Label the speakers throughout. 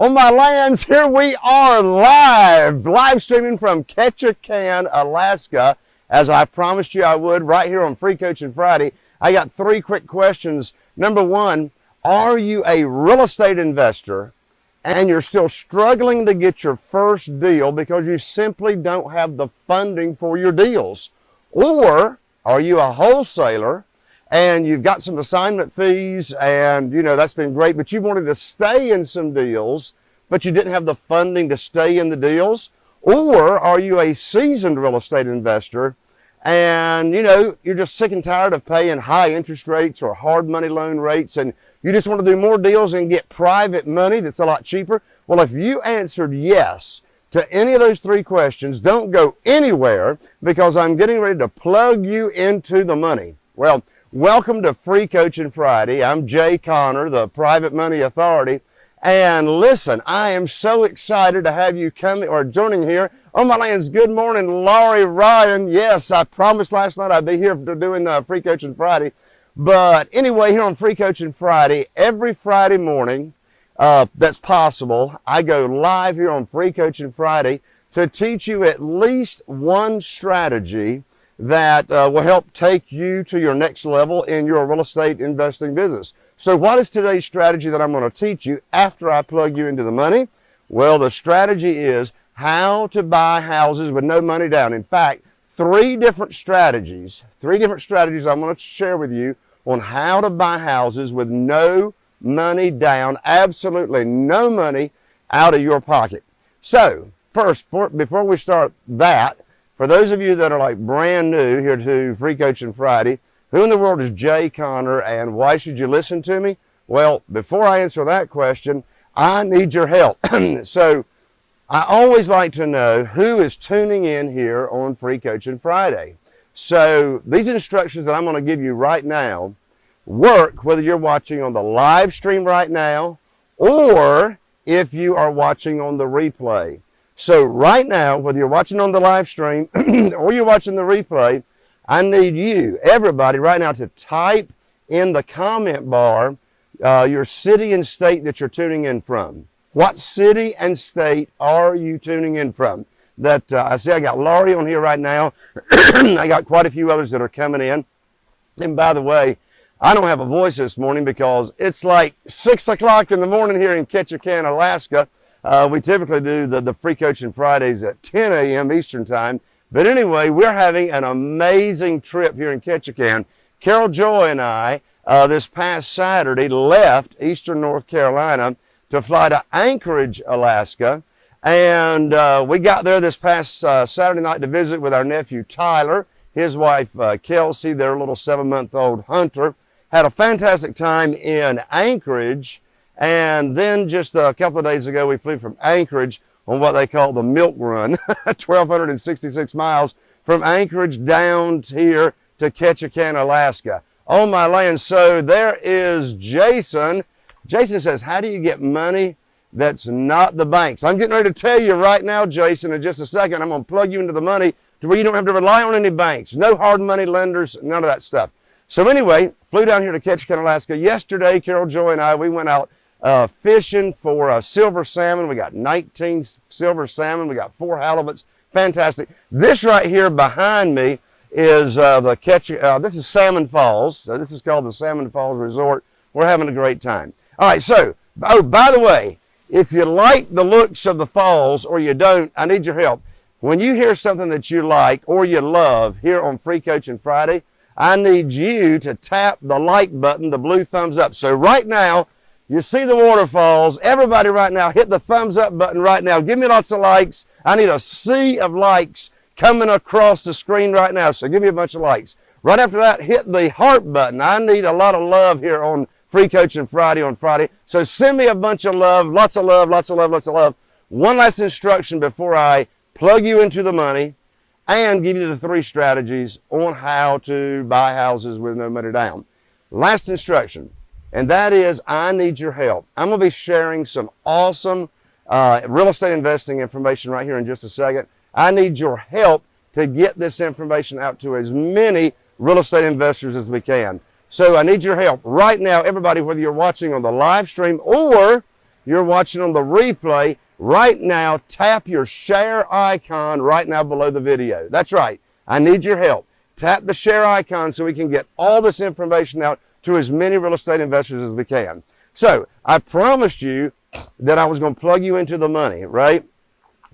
Speaker 1: On my lands, here we are live, live streaming from Ketchikan, Alaska, as I promised you I would, right here on Free Coaching Friday. I got three quick questions. Number one, are you a real estate investor and you're still struggling to get your first deal because you simply don't have the funding for your deals? Or are you a wholesaler and you've got some assignment fees and you know that's been great but you wanted to stay in some deals but you didn't have the funding to stay in the deals? Or are you a seasoned real estate investor and you know you're just sick and tired of paying high interest rates or hard money loan rates and you just want to do more deals and get private money that's a lot cheaper? Well if you answered yes to any of those three questions don't go anywhere because i'm getting ready to plug you into the money. Well Welcome to Free Coaching Friday. I'm Jay Conner, the Private Money Authority. And listen, I am so excited to have you coming or joining here on my lands. Good morning, Laurie Ryan. Yes, I promised last night I'd be here for doing uh, Free Coaching Friday. But anyway, here on Free Coaching Friday, every Friday morning uh, that's possible, I go live here on Free Coaching Friday to teach you at least one strategy that uh, will help take you to your next level in your real estate investing business. So what is today's strategy that I'm going to teach you after I plug you into the money? Well, the strategy is how to buy houses with no money down. In fact, three different strategies, three different strategies I'm going to share with you on how to buy houses with no money down, absolutely no money out of your pocket. So first, before we start that, for those of you that are like brand new here to Free Coaching Friday, who in the world is Jay Conner and why should you listen to me? Well, before I answer that question, I need your help. so I always like to know who is tuning in here on Free Coaching Friday. So these instructions that I'm going to give you right now work whether you're watching on the live stream right now or if you are watching on the replay. So right now, whether you're watching on the live stream or you're watching the replay, I need you, everybody right now to type in the comment bar uh, your city and state that you're tuning in from. What city and state are you tuning in from? That uh, I see I got Laurie on here right now. I got quite a few others that are coming in. And by the way, I don't have a voice this morning because it's like 6 o'clock in the morning here in Ketchikan, Alaska. Uh, we typically do the, the free coaching Fridays at 10 a.m. Eastern time. But anyway, we're having an amazing trip here in Ketchikan. Carol Joy and I, uh, this past Saturday, left Eastern North Carolina to fly to Anchorage, Alaska. And uh, we got there this past uh, Saturday night to visit with our nephew Tyler, his wife uh, Kelsey, their little seven-month-old Hunter. Had a fantastic time in Anchorage. And then just a couple of days ago, we flew from Anchorage on what they call the milk run, 1,266 miles from Anchorage down here to Ketchikan, Alaska. On my land. So there is Jason. Jason says, how do you get money that's not the banks? I'm getting ready to tell you right now, Jason, in just a second, I'm going to plug you into the money to where you don't have to rely on any banks. No hard money lenders, none of that stuff. So anyway, flew down here to Ketchikan, Alaska. Yesterday, Carol Joy and I, we went out uh, fishing for silver salmon. We got 19 silver salmon. We got four halibuts. Fantastic. This right here behind me is uh, the catch. Uh, this is Salmon Falls. So this is called the Salmon Falls Resort. We're having a great time. All right. So, oh, by the way, if you like the looks of the falls or you don't, I need your help. When you hear something that you like or you love here on Free Coaching Friday, I need you to tap the like button, the blue thumbs up. So right now, you see the waterfalls. Everybody right now, hit the thumbs up button right now. Give me lots of likes. I need a sea of likes coming across the screen right now. So give me a bunch of likes. Right after that, hit the heart button. I need a lot of love here on Free Coaching Friday on Friday. So send me a bunch of love, lots of love, lots of love, lots of love. One last instruction before I plug you into the money and give you the three strategies on how to buy houses with no money down. Last instruction and that is I need your help. I'm going to be sharing some awesome uh, real estate investing information right here in just a second. I need your help to get this information out to as many real estate investors as we can. So I need your help right now, everybody, whether you're watching on the live stream or you're watching on the replay, right now, tap your share icon right now below the video. That's right. I need your help. Tap the share icon so we can get all this information out to as many real estate investors as we can. So I promised you that I was going to plug you into the money, right?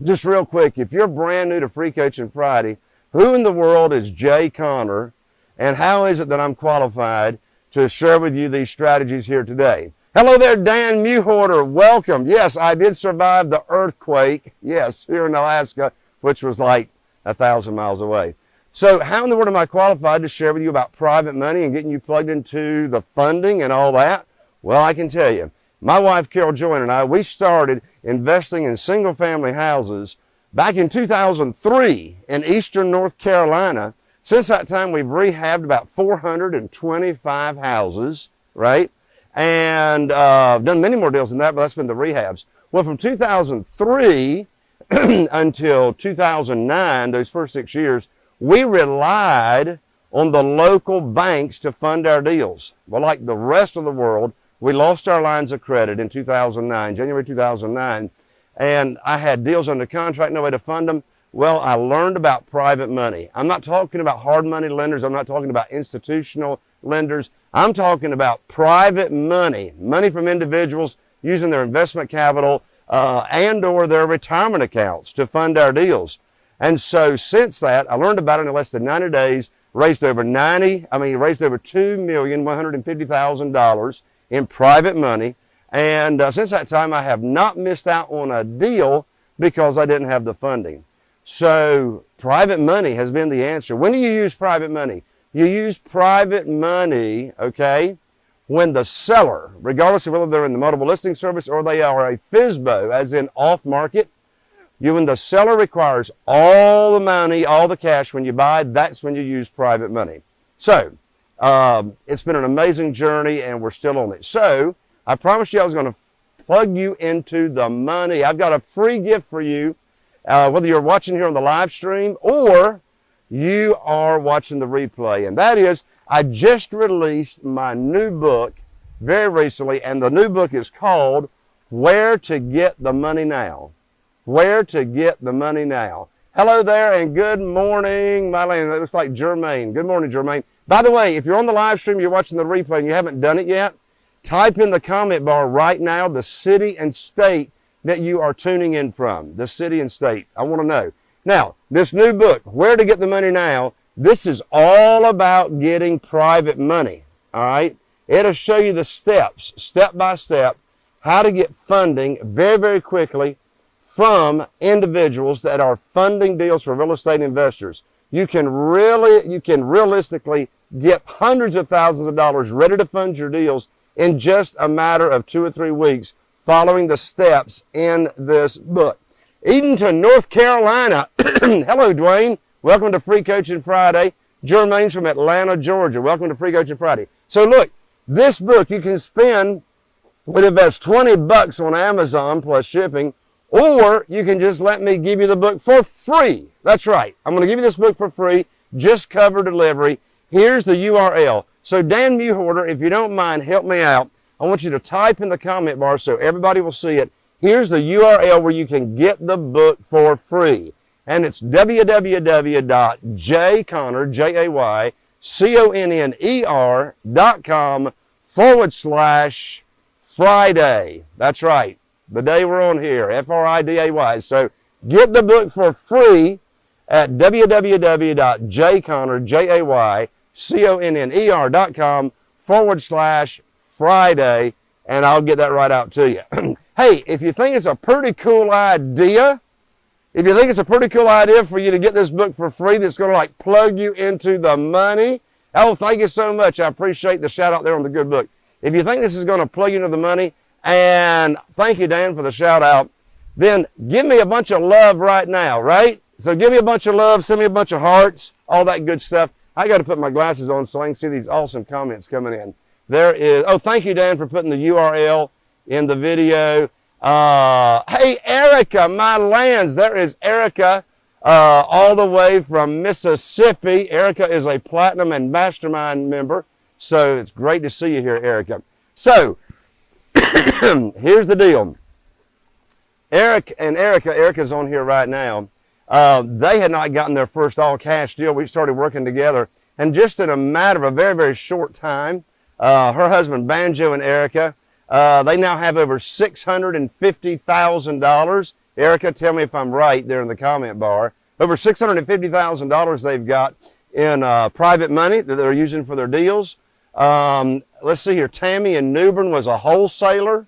Speaker 1: Just real quick, if you're brand new to Free Coaching Friday, who in the world is Jay Connor and how is it that I'm qualified to share with you these strategies here today? Hello there, Dan Muhorter. Welcome. Yes, I did survive the earthquake. Yes, here in Alaska, which was like a thousand miles away. So how in the world am I qualified to share with you about private money and getting you plugged into the funding and all that? Well, I can tell you, my wife Carol Joyner and I, we started investing in single family houses back in 2003 in eastern North Carolina. Since that time, we've rehabbed about 425 houses, right? And uh, done many more deals than that, but that's been the rehabs. Well, from 2003 until 2009, those first six years, we relied on the local banks to fund our deals. Well, like the rest of the world, we lost our lines of credit in 2009, January 2009, and I had deals under contract, no way to fund them. Well, I learned about private money. I'm not talking about hard money lenders. I'm not talking about institutional lenders. I'm talking about private money, money from individuals using their investment capital uh, and or their retirement accounts to fund our deals. And so since that, I learned about it in less than 90 days, raised over 90, I mean, raised over $2,150,000 in private money. And uh, since that time, I have not missed out on a deal because I didn't have the funding. So private money has been the answer. When do you use private money? You use private money, okay, when the seller, regardless of whether they're in the multiple listing service or they are a FSBO, as in off market, you when the seller requires all the money, all the cash when you buy, that's when you use private money. So, um, it's been an amazing journey and we're still on it. So, I promised you I was going to plug you into the money. I've got a free gift for you, uh, whether you're watching here on the live stream or you are watching the replay. And that is, I just released my new book very recently, and the new book is called Where to Get the Money Now where to get the money now. Hello there and good morning, Mylene. It looks like Jermaine. Good morning, Jermaine. By the way, if you're on the live stream, you're watching the replay and you haven't done it yet, type in the comment bar right now the city and state that you are tuning in from. The city and state. I want to know. Now, this new book, Where to Get the Money Now, this is all about getting private money. All right? It'll show you the steps, step by step, how to get funding very, very quickly from individuals that are funding deals for real estate investors. You can really, you can realistically get hundreds of thousands of dollars ready to fund your deals in just a matter of two or three weeks following the steps in this book. Edenton, North Carolina. Hello, Dwayne. Welcome to Free Coaching Friday. Jermaine's from Atlanta, Georgia. Welcome to Free Coaching Friday. So look, this book you can spend, would invest 20 bucks on Amazon plus shipping or you can just let me give you the book for free. That's right. I'm going to give you this book for free, just cover delivery. Here's the URL. So Dan Muhorter, if you don't mind, help me out. I want you to type in the comment bar so everybody will see it. Here's the URL where you can get the book for free. And it's www.jayconner, J-A-Y, C-O-N-N-E-R dot com forward slash Friday. That's right the day we're on here, F-R-I-D-A-Y. So get the book for free at www.jayconner, J-A-Y-C-O-N-N-E-R dot com forward slash Friday, and I'll get that right out to you. hey, if you think it's a pretty cool idea, if you think it's a pretty cool idea for you to get this book for free that's going to like plug you into the money, oh, thank you so much. I appreciate the shout out there on the good book. If you think this is going to plug you into the money, and thank you, Dan, for the shout out. Then give me a bunch of love right now, right? So give me a bunch of love, send me a bunch of hearts, all that good stuff. I got to put my glasses on so I can see these awesome comments coming in. There is, oh, thank you, Dan, for putting the URL in the video. Uh, hey, Erica, my lands. There is Erica, uh, all the way from Mississippi. Erica is a Platinum and Mastermind member. So it's great to see you here, Erica. So Here's the deal. Eric and Erica, Erica's on here right now. Uh, they had not gotten their first all cash deal. We started working together. And just in a matter of a very, very short time, uh, her husband, Banjo and Erica, uh, they now have over $650,000. Erica, tell me if I'm right there in the comment bar. Over $650,000 they've got in uh, private money that they're using for their deals. Um, let's see here. Tammy in New Bern was a wholesaler.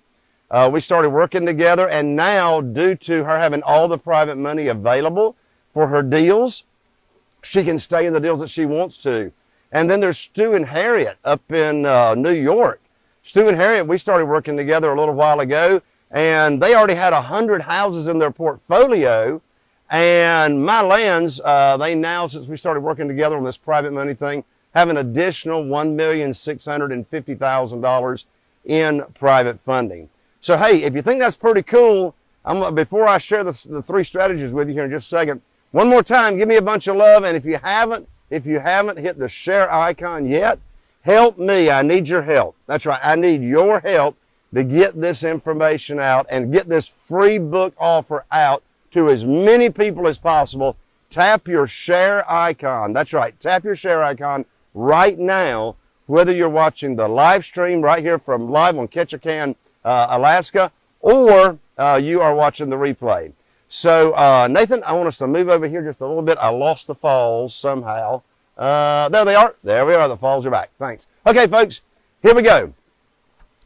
Speaker 1: Uh, we started working together, and now, due to her having all the private money available for her deals, she can stay in the deals that she wants to. And then there's Stu and Harriet up in uh, New York. Stu and Harriet, we started working together a little while ago, and they already had 100 houses in their portfolio. And my lands, uh, they now, since we started working together on this private money thing, have an additional $1,650,000 in private funding. So, hey, if you think that's pretty cool, I'm, before I share the, the three strategies with you here in just a second, one more time, give me a bunch of love. And if you haven't, if you haven't hit the share icon yet, help me. I need your help. That's right. I need your help to get this information out and get this free book offer out to as many people as possible. Tap your share icon. That's right. Tap your share icon right now, whether you're watching the live stream right here from live on Ketchikan, uh, Alaska, or uh, you are watching the replay. So, uh, Nathan, I want us to move over here just a little bit. I lost the falls somehow. Uh, there they are. There we are. The falls are back. Thanks. Okay, folks, here we go.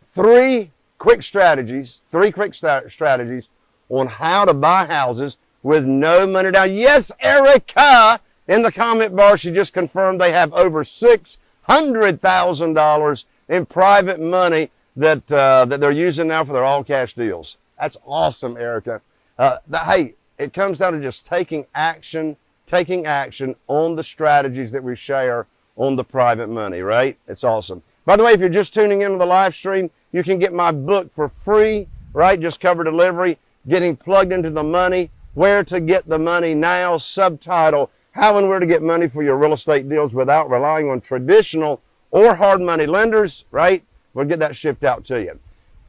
Speaker 1: Three quick strategies, three quick st strategies on how to buy houses with no money down. Yes, Erica, in the comment bar, she just confirmed they have over $600,000 in private money that, uh, that they're using now for their all cash deals. That's awesome, Erica. Uh, hey, it comes down to just taking action, taking action on the strategies that we share on the private money, right? It's awesome. By the way, if you're just tuning into the live stream, you can get my book for free, right? Just cover delivery, getting plugged into the money, where to get the money now, subtitle, how and where to get money for your real estate deals without relying on traditional or hard money lenders, right? We'll get that shipped out to you.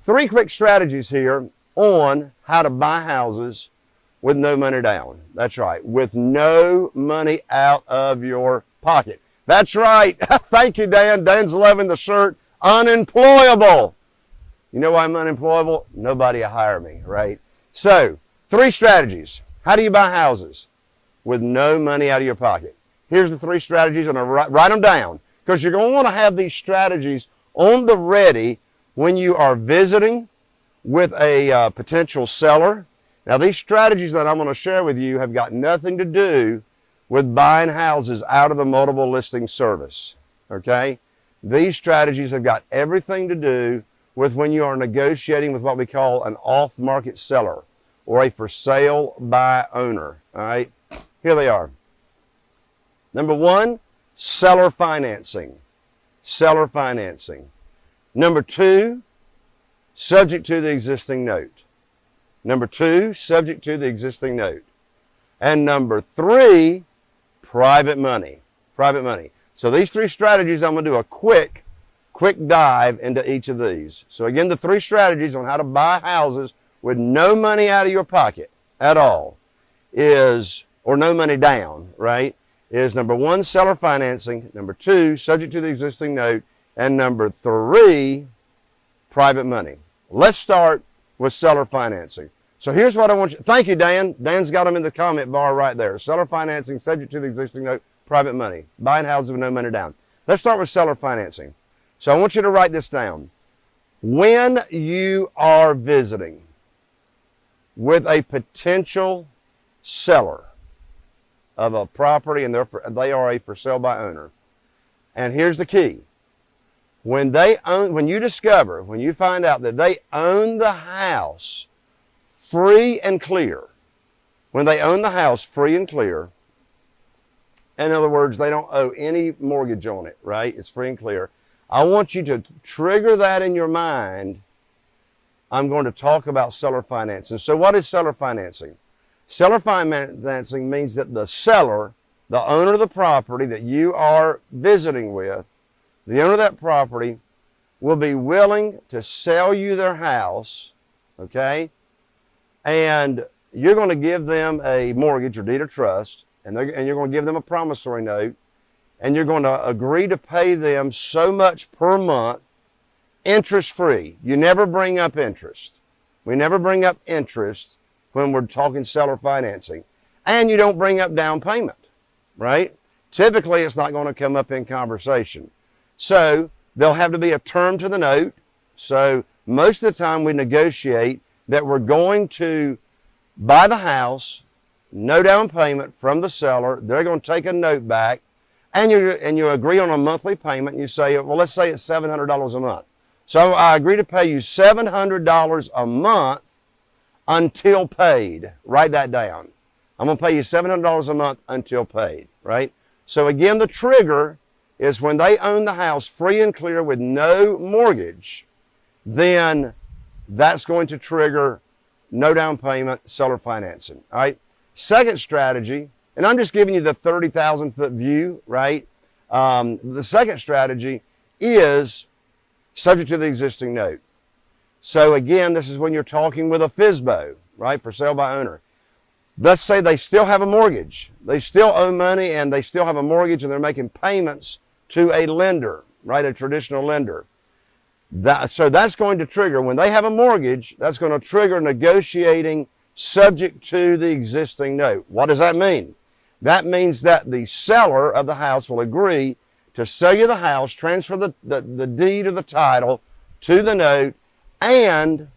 Speaker 1: Three quick strategies here on how to buy houses with no money down. That's right, with no money out of your pocket. That's right. Thank you, Dan. Dan's loving the shirt. Unemployable. You know why I'm unemployable? Nobody will hire me, right? So, three strategies. How do you buy houses with no money out of your pocket? Here's the three strategies, and I write, write them down because you're going to want to have these strategies on the ready when you are visiting with a uh, potential seller. Now, these strategies that I'm going to share with you have got nothing to do with buying houses out of the multiple listing service. Okay? These strategies have got everything to do with when you are negotiating with what we call an off market seller or a for sale by owner. All right? Here they are. Number one, seller financing. Seller financing. Number two, subject to the existing note. Number two, subject to the existing note. And number three, private money. Private money. So these three strategies, I'm going to do a quick, quick dive into each of these. So again, the three strategies on how to buy houses with no money out of your pocket at all is, or no money down, right? Is number one, seller financing. Number two, subject to the existing note. And number three, private money. Let's start with seller financing. So here's what I want you, thank you, Dan. Dan's got them in the comment bar right there. Seller financing, subject to the existing note, private money. Buying houses with no money down. Let's start with seller financing. So I want you to write this down. When you are visiting with a potential seller of a property and therefore, they are a for sale by owner, and here's the key when they own, when you discover, when you find out that they own the house free and clear, when they own the house free and clear, in other words, they don't owe any mortgage on it, right? It's free and clear. I want you to trigger that in your mind. I'm going to talk about seller financing. So what is seller financing? Seller financing means that the seller, the owner of the property that you are visiting with, the owner of that property will be willing to sell you their house, okay, and you're going to give them a mortgage or deed of trust, and, and you're going to give them a promissory note, and you're going to agree to pay them so much per month, interest free. You never bring up interest. We never bring up interest when we're talking seller financing. And you don't bring up down payment, right? Typically, it's not going to come up in conversation. So there'll have to be a term to the note. So most of the time we negotiate that we're going to buy the house, no down payment from the seller. They're going to take a note back and you, and you agree on a monthly payment. You say, well, let's say it's $700 a month. So I agree to pay you $700 a month until paid. Write that down. I'm going to pay you $700 a month until paid, right? So again, the trigger is when they own the house free and clear with no mortgage, then that's going to trigger no down payment, seller financing, all right? Second strategy, and I'm just giving you the 30,000 foot view, right? Um, the second strategy is subject to the existing note. So again, this is when you're talking with a FSBO, right, for sale by owner. Let's say they still have a mortgage. They still owe money and they still have a mortgage and they're making payments to a lender, right, a traditional lender. That, so that's going to trigger, when they have a mortgage, that's going to trigger negotiating subject to the existing note. What does that mean? That means that the seller of the house will agree to sell you the house, transfer the, the, the deed or the title to the note, and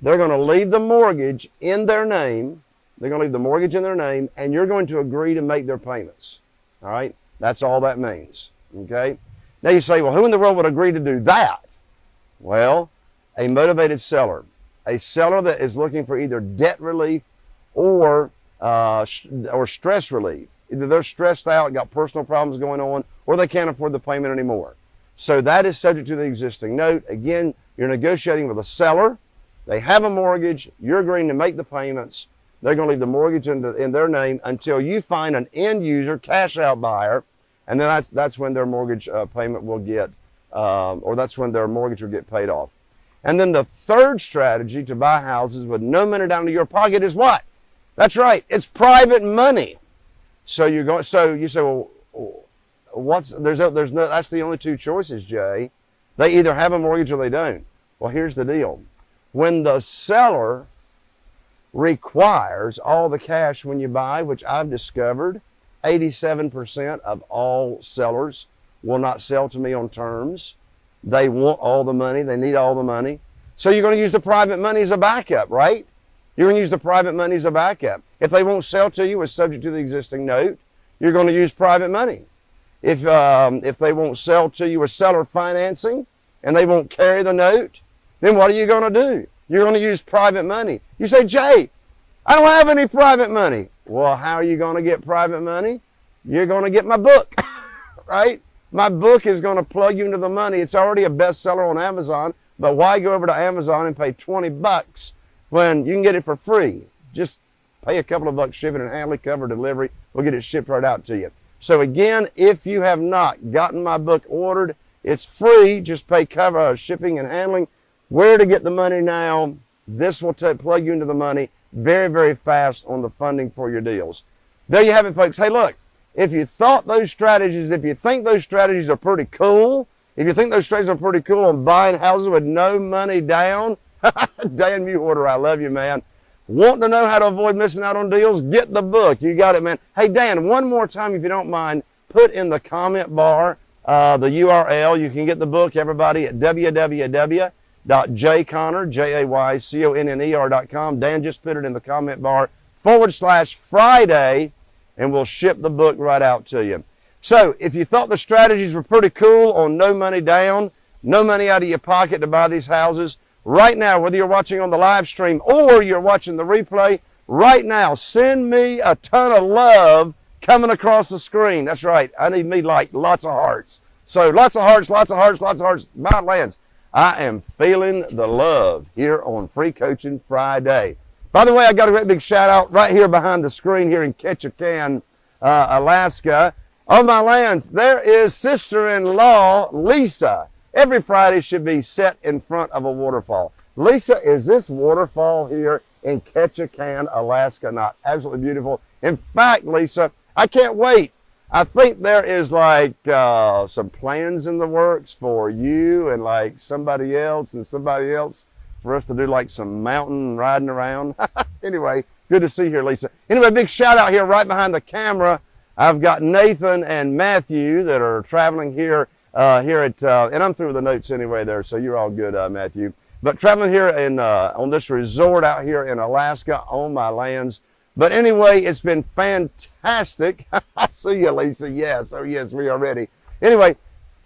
Speaker 1: they're going to leave the mortgage in their name. They're going to leave the mortgage in their name, and you're going to agree to make their payments. All right? That's all that means. Okay? Now you say, well, who in the world would agree to do that? Well, a motivated seller. A seller that is looking for either debt relief or, uh, or stress relief. Either they're stressed out, got personal problems going on, or they can't afford the payment anymore. So that is subject to the existing note. Again, you're negotiating with a seller. They have a mortgage. You're agreeing to make the payments. They're going to leave the mortgage in, the, in their name until you find an end user, cash out buyer, and then that's, that's when their mortgage uh, payment will get, um, or that's when their mortgage will get paid off. And then the third strategy to buy houses with no money down to your pocket is what? That's right. It's private money. So you're going. So you say, well, what's there's there's no. That's the only two choices, Jay. They either have a mortgage or they don't. Well, here's the deal. When the seller requires all the cash when you buy, which I've discovered, 87% of all sellers will not sell to me on terms. They want all the money. They need all the money. So you're going to use the private money as a backup, right? You're going to use the private money as a backup. If they won't sell to you, it's subject to the existing note. You're going to use private money. If, um, if they won't sell to you with seller financing and they won't carry the note, then what are you going to do? You're going to use private money. You say, Jay, I don't have any private money. Well, how are you going to get private money? You're going to get my book, right? My book is going to plug you into the money. It's already a bestseller on Amazon, but why go over to Amazon and pay 20 bucks when you can get it for free? Just pay a couple of bucks shipping and handling, cover delivery. We'll get it shipped right out to you. So again, if you have not gotten my book ordered, it's free. Just pay cover uh, shipping and handling. Where to get the money now? This will plug you into the money very, very fast on the funding for your deals. There you have it, folks. Hey, look, if you thought those strategies, if you think those strategies are pretty cool, if you think those strategies are pretty cool on buying houses with no money down, Dan Mewhorter, I love you, man. Want to know how to avoid missing out on deals? Get the book. You got it, man. Hey, Dan, one more time, if you don't mind, put in the comment bar uh, the URL. You can get the book, everybody, at www jayconner, J-A-Y-C-O-N-N-E-R.com. Dan just put it in the comment bar, forward slash Friday, and we'll ship the book right out to you. So if you thought the strategies were pretty cool on no money down, no money out of your pocket to buy these houses, right now, whether you're watching on the live stream or you're watching the replay, right now, send me a ton of love coming across the screen. That's right. I need me like lots of hearts. So lots of hearts, lots of hearts, lots of hearts. My lands. I am feeling the love here on Free Coaching Friday. By the way, I got a great big shout out right here behind the screen here in Ketchikan, uh, Alaska. On my lands, there is sister-in-law Lisa. Every Friday should be set in front of a waterfall. Lisa, is this waterfall here in Ketchikan, Alaska. Not absolutely beautiful. In fact, Lisa, I can't wait. I think there is like uh, some plans in the works for you and like somebody else and somebody else for us to do like some mountain riding around. anyway, good to see you here, Lisa. Anyway, big shout out here right behind the camera. I've got Nathan and Matthew that are traveling here uh, here at, uh, and I'm through with the notes anyway there, so you're all good, uh, Matthew. But traveling here in, uh, on this resort out here in Alaska on my lands. But anyway, it's been fantastic. I see you, Lisa. Yes, oh yes, we are ready. Anyway,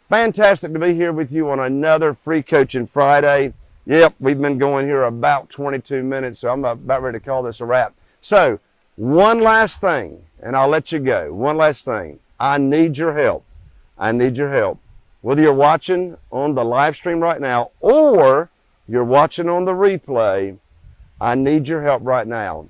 Speaker 1: fantastic to be here with you on another Free Coaching Friday. Yep, we've been going here about 22 minutes, so I'm about ready to call this a wrap. So, one last thing, and I'll let you go. One last thing. I need your help. I need your help. Whether you're watching on the live stream right now or you're watching on the replay, I need your help right now.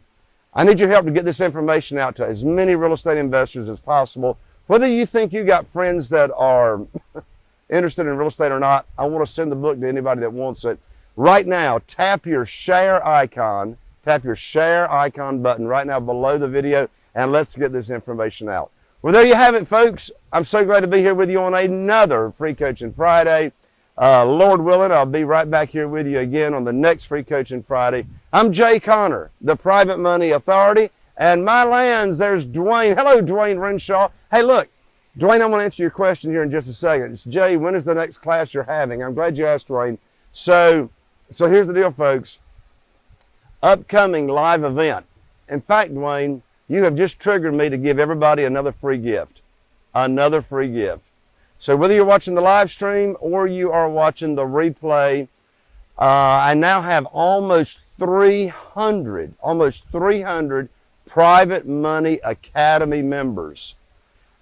Speaker 1: I need your help to get this information out to as many real estate investors as possible. Whether you think you got friends that are interested in real estate or not, I want to send the book to anybody that wants it. Right now, tap your share icon, tap your share icon button right now below the video, and let's get this information out. Well, there you have it, folks. I'm so glad to be here with you on another Free Coaching Friday. Uh, Lord willing, I'll be right back here with you again on the next Free Coaching Friday. I'm Jay Conner, the Private Money Authority, and my lands, there's Dwayne. Hello, Dwayne Renshaw. Hey, look, Dwayne, I'm going to answer your question here in just a second. It's Jay, when is the next class you're having? I'm glad you asked, Dwayne. So, so here's the deal, folks. Upcoming live event. In fact, Dwayne, you have just triggered me to give everybody another free gift. Another free gift. So whether you're watching the live stream or you are watching the replay, uh, I now have almost 300, almost 300 Private Money Academy members.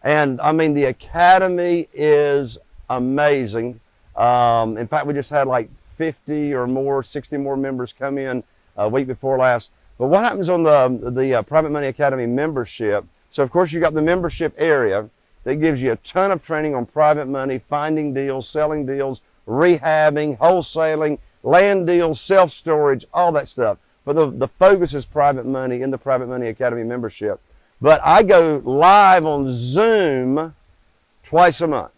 Speaker 1: And I mean, the Academy is amazing. Um, in fact, we just had like 50 or more, 60 more members come in a week before last. But what happens on the, the uh, Private Money Academy membership? So of course you got the membership area that gives you a ton of training on private money, finding deals, selling deals, rehabbing, wholesaling, land deals, self-storage, all that stuff. But the, the focus is private money in the Private Money Academy membership. But I go live on Zoom twice a month.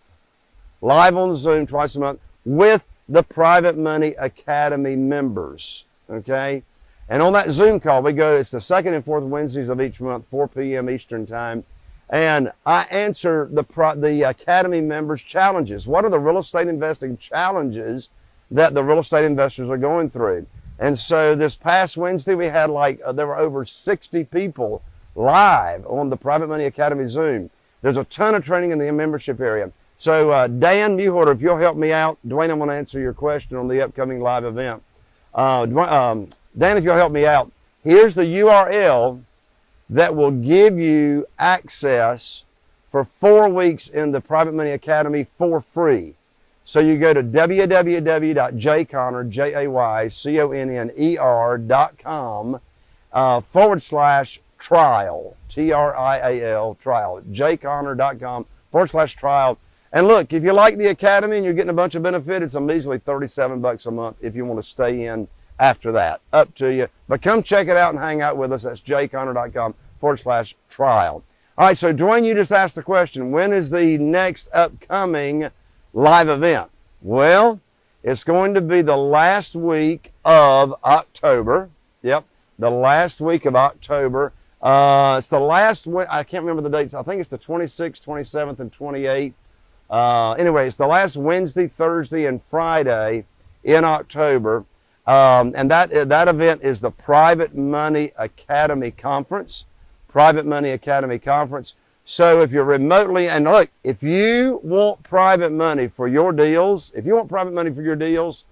Speaker 1: Live on Zoom twice a month with the Private Money Academy members. Okay? And on that Zoom call, we go, it's the second and fourth Wednesdays of each month, 4 p.m. Eastern Time. And I answer the, the Academy members' challenges. What are the real estate investing challenges that the real estate investors are going through? And so this past Wednesday, we had like, uh, there were over 60 people live on the Private Money Academy Zoom. There's a ton of training in the membership area. So uh, Dan Muhorter, if you'll help me out, Dwayne, I'm going to answer your question on the upcoming live event. Uh, um, Dan, if you'll help me out, here's the URL that will give you access for four weeks in the Private Money Academy for free. So you go to www.jayconner, J-A-Y-C-O-N-N-E-R dot uh, forward slash trial, T-R-I-A-L, trial, jayconner.com forward slash trial. And look, if you like the Academy and you're getting a bunch of benefit, it's a measly 37 bucks a month if you want to stay in after that. Up to you. But come check it out and hang out with us. That's jayconner.com forward slash trial. All right, so Dwayne, you just asked the question, when is the next upcoming live event? Well, it's going to be the last week of October. Yep, the last week of October. Uh, it's the last, I can't remember the dates. I think it's the 26th, 27th, and 28th. Uh, anyway, it's the last Wednesday, Thursday, and Friday in October. Um, and that, that event is the Private Money Academy Conference. Private Money Academy Conference. So if you're remotely, and look, if you want private money for your deals, if you want private money for your deals,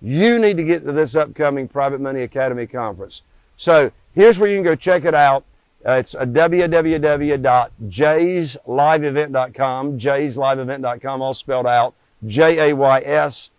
Speaker 1: you need to get to this upcoming Private Money Academy Conference. So here's where you can go check it out. Uh, it's a www.jaysliveevent.com, jaysliveevent.com, all spelled out, J-A-Y-S-L-I-V-E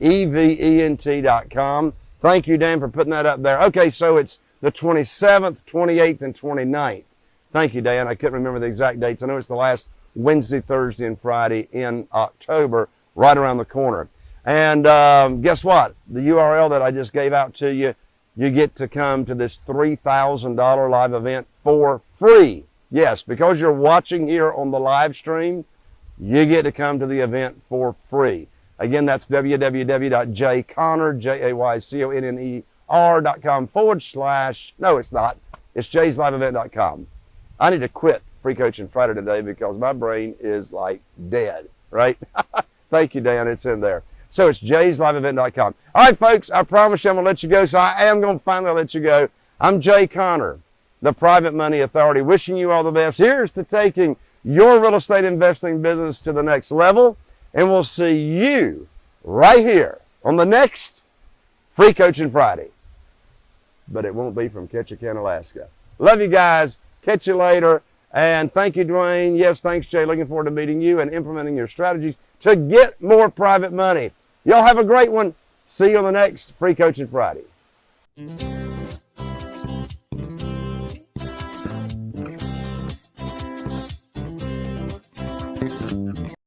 Speaker 1: event.com. Thank you, Dan, for putting that up there. Okay, so it's the 27th, 28th, and 29th. Thank you, Dan. I couldn't remember the exact dates. I know it's the last Wednesday, Thursday, and Friday in October, right around the corner. And um, guess what? The URL that I just gave out to you, you get to come to this $3,000 live event for free. Yes, because you're watching here on the live stream, you get to come to the event for free. Again, that's www.jayconner, forward slash, no, it's not. It's jaysliveevent.com. I need to quit Free Coaching Friday today because my brain is like dead, right? Thank you, Dan. It's in there. So it's jaysliveevent.com. All right, folks, I promise you I'm going to let you go. So I am going to finally let you go. I'm Jay Conner, the Private Money Authority, wishing you all the best. Here's to taking your real estate investing business to the next level. And we'll see you right here on the next Free Coaching Friday. But it won't be from Ketchikan, Alaska. Love you guys. Catch you later. And thank you, Dwayne. Yes, thanks, Jay. Looking forward to meeting you and implementing your strategies to get more private money. Y'all have a great one. See you on the next Free Coaching Friday.